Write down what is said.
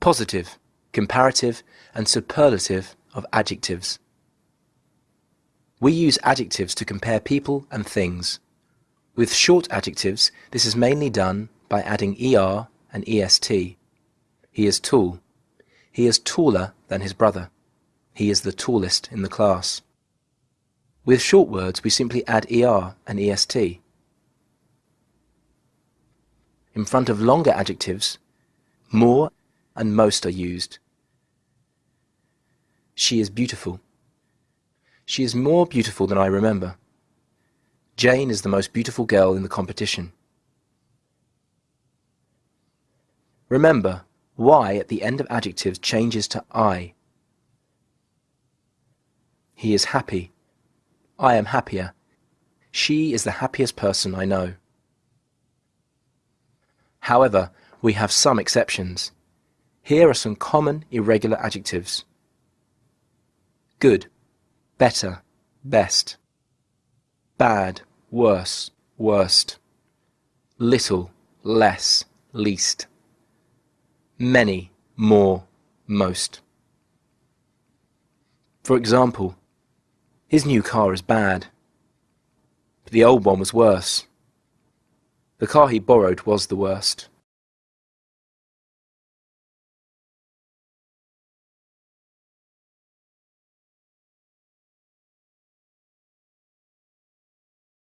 positive, comparative, and superlative of adjectives. We use adjectives to compare people and things. With short adjectives, this is mainly done by adding er and est. He is tall. He is taller than his brother. He is the tallest in the class. With short words, we simply add er and est. In front of longer adjectives, more and most are used. She is beautiful. She is more beautiful than I remember. Jane is the most beautiful girl in the competition. Remember, y at the end of adjectives changes to I. He is happy. I am happier. She is the happiest person I know. However, we have some exceptions. Here are some common irregular adjectives. Good, better, best. Bad, worse, worst. Little, less, least. Many, more, most. For example, his new car is bad, but the old one was worse. The car he borrowed was the worst.